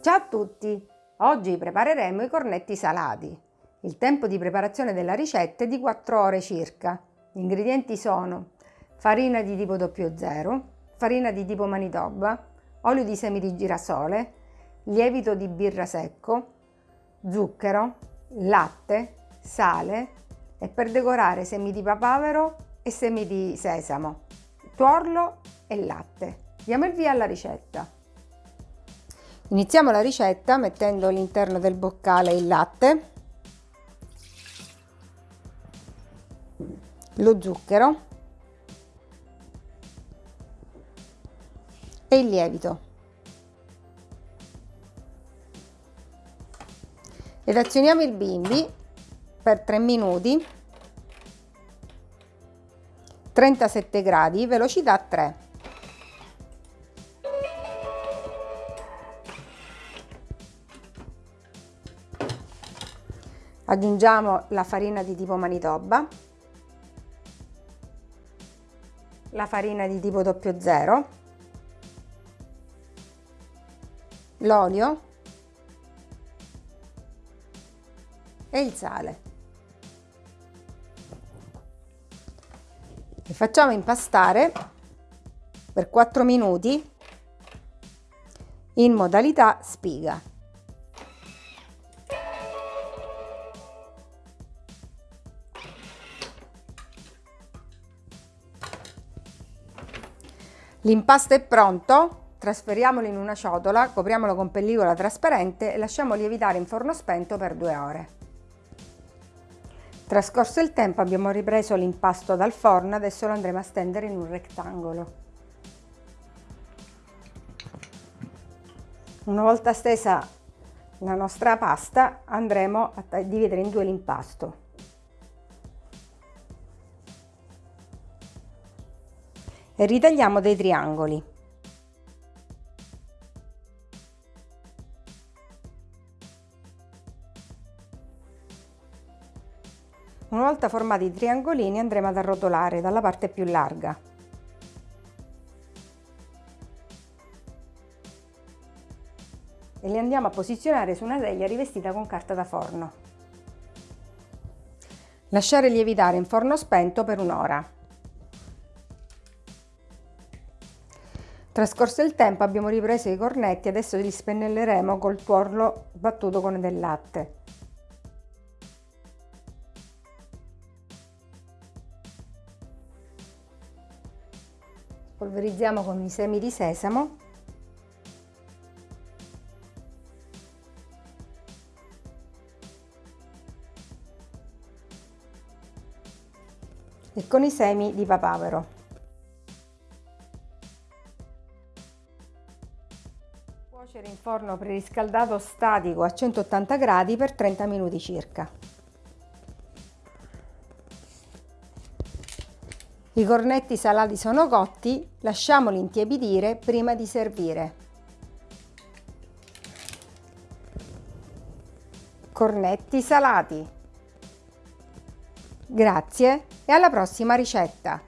Ciao a tutti! Oggi prepareremo i cornetti salati. Il tempo di preparazione della ricetta è di 4 ore circa. Gli ingredienti sono farina di tipo 00, farina di tipo Manitoba, olio di semi di girasole, lievito di birra secco, zucchero, latte, sale e per decorare semi di papavero e semi di sesamo, tuorlo e latte. Diamo il via alla ricetta. Iniziamo la ricetta mettendo all'interno del boccale il latte, lo zucchero e il lievito. Ed azioniamo il bimbi per 3 minuti 37 gradi velocità 3 aggiungiamo la farina di tipo Manitoba, la farina di tipo 00, l'olio e il sale. E facciamo impastare per 4 minuti in modalità spiga. L'impasto è pronto, trasferiamolo in una ciotola, copriamolo con pellicola trasparente e lasciamo lievitare in forno spento per due ore. Trascorso il tempo abbiamo ripreso l'impasto dal forno, adesso lo andremo a stendere in un rettangolo. Una volta stesa la nostra pasta andremo a dividere in due l'impasto. Ritagliamo dei triangoli. Una volta formati i triangolini andremo ad arrotolare dalla parte più larga. E li andiamo a posizionare su una teglia rivestita con carta da forno. Lasciare lievitare in forno spento per un'ora. Trascorso il tempo abbiamo ripreso i cornetti, adesso li spennelleremo col tuorlo battuto con del latte. Polverizziamo con i semi di sesamo e con i semi di papavero. Cuocere in forno preriscaldato statico a 180 gradi per 30 minuti circa. I cornetti salati sono cotti, lasciamoli intiepidire prima di servire. Cornetti salati. Grazie e alla prossima ricetta!